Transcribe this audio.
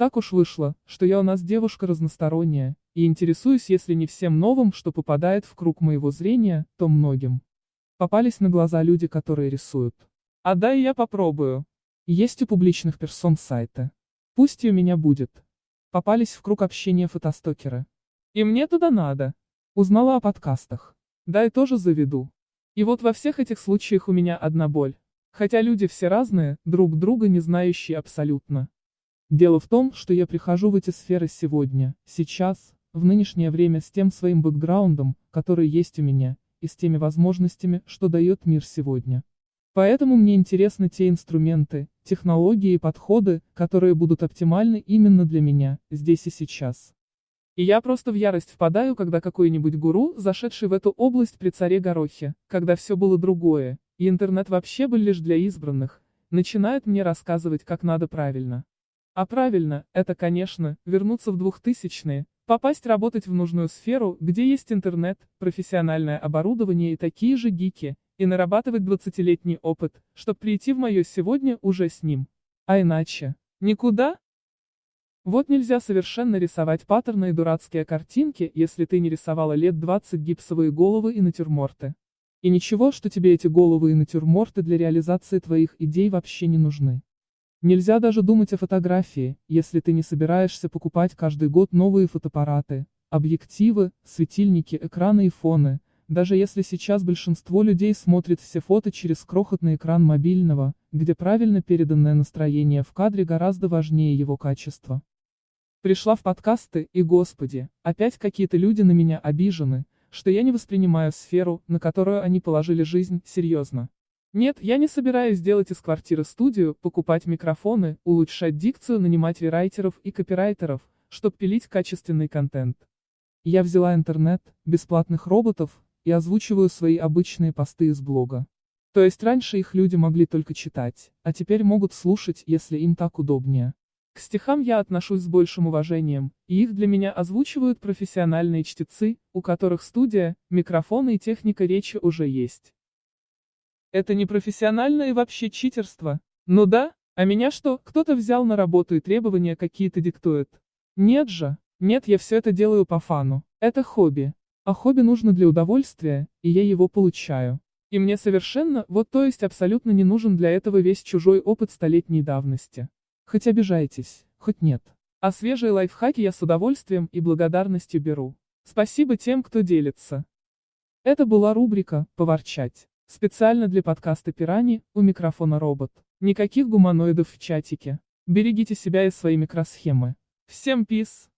Так уж вышло, что я у нас девушка разносторонняя, и интересуюсь если не всем новым, что попадает в круг моего зрения, то многим. Попались на глаза люди, которые рисуют. А да я попробую. Есть у публичных персон сайты. Пусть и у меня будет. Попались в круг общения фотостокеры. И мне туда надо. Узнала о подкастах. Да и тоже заведу. И вот во всех этих случаях у меня одна боль. Хотя люди все разные, друг друга не знающие абсолютно. Дело в том, что я прихожу в эти сферы сегодня, сейчас, в нынешнее время с тем своим бэкграундом, который есть у меня, и с теми возможностями, что дает мир сегодня. Поэтому мне интересны те инструменты, технологии и подходы, которые будут оптимальны именно для меня, здесь и сейчас. И я просто в ярость впадаю, когда какой-нибудь гуру, зашедший в эту область при царе Горохе, когда все было другое, и интернет вообще был лишь для избранных, начинает мне рассказывать, как надо правильно. А правильно, это, конечно, вернуться в 2000-е, попасть работать в нужную сферу, где есть интернет, профессиональное оборудование и такие же гики, и нарабатывать 20-летний опыт, чтобы прийти в мое сегодня уже с ним. А иначе. Никуда? Вот нельзя совершенно рисовать паттерны и дурацкие картинки, если ты не рисовала лет 20 гипсовые головы и натюрморты. И ничего, что тебе эти головы и натюрморты для реализации твоих идей вообще не нужны. Нельзя даже думать о фотографии, если ты не собираешься покупать каждый год новые фотоаппараты, объективы, светильники, экраны и фоны, даже если сейчас большинство людей смотрит все фото через крохотный экран мобильного, где правильно переданное настроение в кадре гораздо важнее его качества. Пришла в подкасты, и господи, опять какие-то люди на меня обижены, что я не воспринимаю сферу, на которую они положили жизнь, серьезно. Нет, я не собираюсь делать из квартиры студию, покупать микрофоны, улучшать дикцию, нанимать рерайтеров и копирайтеров, чтобы пилить качественный контент. Я взяла интернет, бесплатных роботов, и озвучиваю свои обычные посты из блога. То есть раньше их люди могли только читать, а теперь могут слушать, если им так удобнее. К стихам я отношусь с большим уважением, и их для меня озвучивают профессиональные чтецы, у которых студия, микрофоны и техника речи уже есть. Это не профессионально и вообще читерство. Ну да, а меня что, кто-то взял на работу и требования какие-то диктует? Нет же, нет, я все это делаю по фану. Это хобби. А хобби нужно для удовольствия, и я его получаю. И мне совершенно, вот то есть абсолютно не нужен для этого весь чужой опыт столетней давности. Хоть обижайтесь, хоть нет. А свежие лайфхаки я с удовольствием и благодарностью беру. Спасибо тем, кто делится. Это была рубрика «Поворчать». Специально для подкаста «Пирани», у микрофона робот. Никаких гуманоидов в чатике. Берегите себя и свои микросхемы. Всем пис!